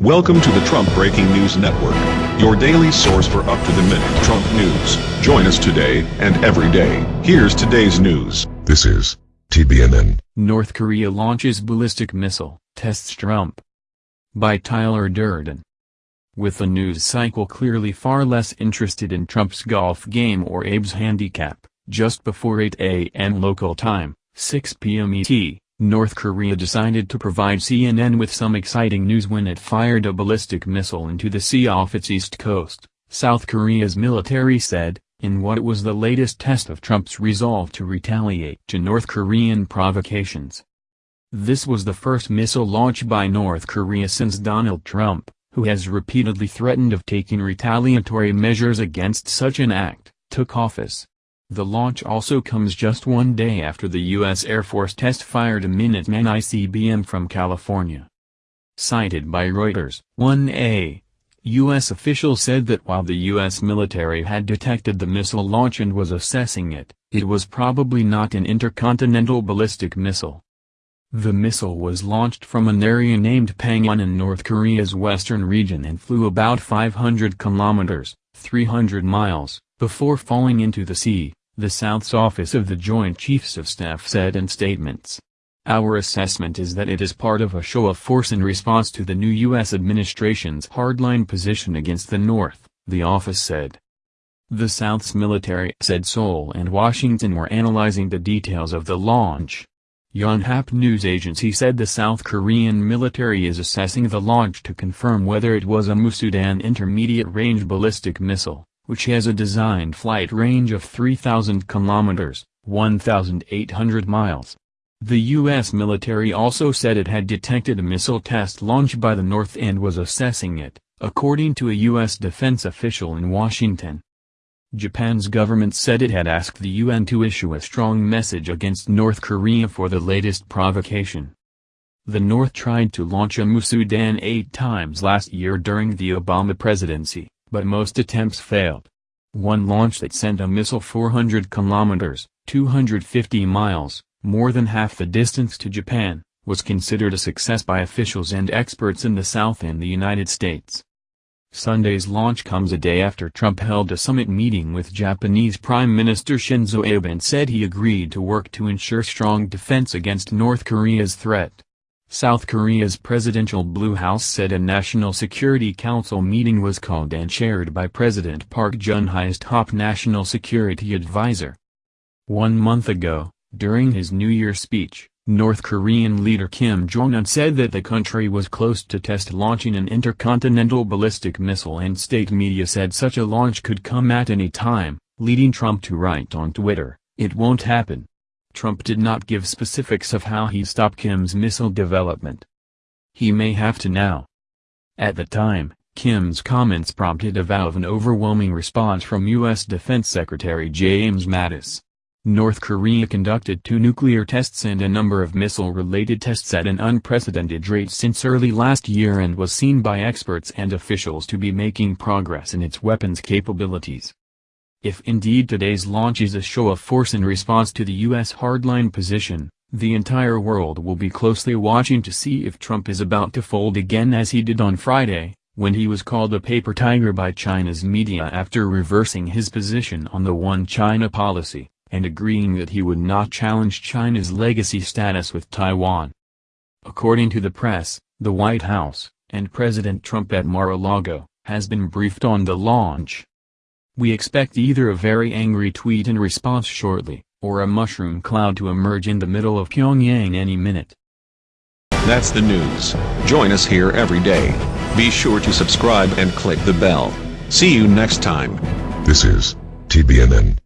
Welcome to the Trump Breaking News Network, your daily source for up-to-the-minute Trump news. Join us today and every day. Here's today's news. This is TBNN. North Korea launches ballistic missile, tests Trump. By Tyler Durden. With the news cycle clearly far less interested in Trump's golf game or Abe's handicap, just before 8 a.m. local time, 6 p.m. ET, North Korea decided to provide CNN with some exciting news when it fired a ballistic missile into the sea off its east coast, South Korea's military said, in what was the latest test of Trump's resolve to retaliate to North Korean provocations. This was the first missile launch by North Korea since Donald Trump, who has repeatedly threatened of taking retaliatory measures against such an act, took office. The launch also comes just one day after the U.S. Air Force test fired a Minuteman ICBM from California. Cited by Reuters, 1A, U.S. officials said that while the U.S. military had detected the missile launch and was assessing it, it was probably not an intercontinental ballistic missile. The missile was launched from an area named Banghyon in North Korea's western region and flew about 500 kilometers, 300 miles, before falling into the sea the South's Office of the Joint Chiefs of Staff said in statements. Our assessment is that it is part of a show of force in response to the new U.S. administration's hardline position against the North, the office said. The South's military said Seoul and Washington were analyzing the details of the launch. Yonhap news agency said the South Korean military is assessing the launch to confirm whether it was a Musudan intermediate-range ballistic missile which has a designed flight range of 3,000 kilometers, 1,800 miles. The U.S. military also said it had detected a missile test launch by the North and was assessing it, according to a U.S. defense official in Washington. Japan's government said it had asked the UN to issue a strong message against North Korea for the latest provocation. The North tried to launch a Musudan eight times last year during the Obama presidency but most attempts failed. One launch that sent a missile 400 kilometers, 250 miles, more than half the distance to Japan, was considered a success by officials and experts in the South and the United States. Sunday's launch comes a day after Trump held a summit meeting with Japanese Prime Minister Shinzo Abe and said he agreed to work to ensure strong defense against North Korea's threat. South Korea's Presidential Blue House said a National Security Council meeting was called and chaired by President Park Geun-hye's top national security advisor. One month ago, during his New Year speech, North Korean leader Kim Jong-un said that the country was close to test launching an intercontinental ballistic missile and state media said such a launch could come at any time, leading Trump to write on Twitter, it won't happen. Trump did not give specifics of how he stopped Kim's missile development. He may have to now. At the time, Kim's comments prompted a vow of an overwhelming response from U.S. Defense Secretary James Mattis. North Korea conducted two nuclear tests and a number of missile-related tests at an unprecedented rate since early last year and was seen by experts and officials to be making progress in its weapons capabilities. If indeed today's launch is a show of force in response to the U.S. hardline position, the entire world will be closely watching to see if Trump is about to fold again as he did on Friday, when he was called a paper tiger by China's media after reversing his position on the One China policy, and agreeing that he would not challenge China's legacy status with Taiwan. According to the press, the White House, and President Trump at Mar-a-Lago, has been briefed on the launch. We expect either a very angry tweet in response shortly, or a mushroom cloud to emerge in the middle of Pyongyang any minute. That's the news. Join us here every day. Be sure to subscribe and click the bell. See you next time. This is TBNN.